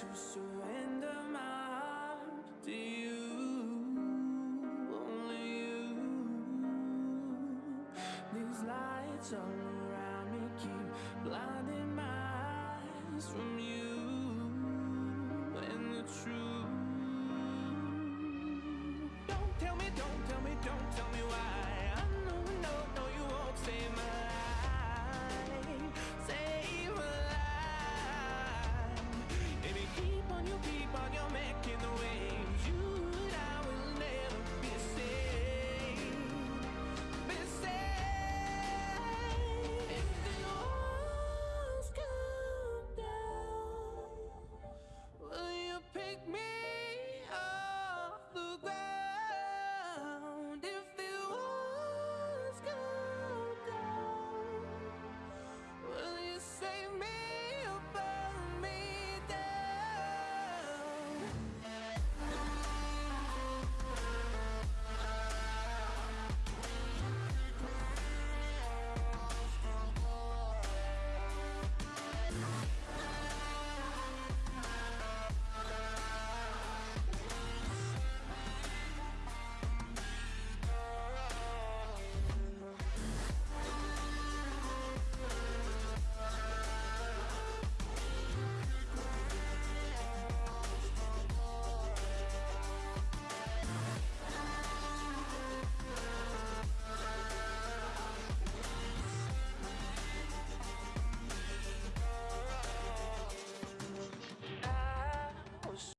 to surrender my heart to you, only you. These lights all around me keep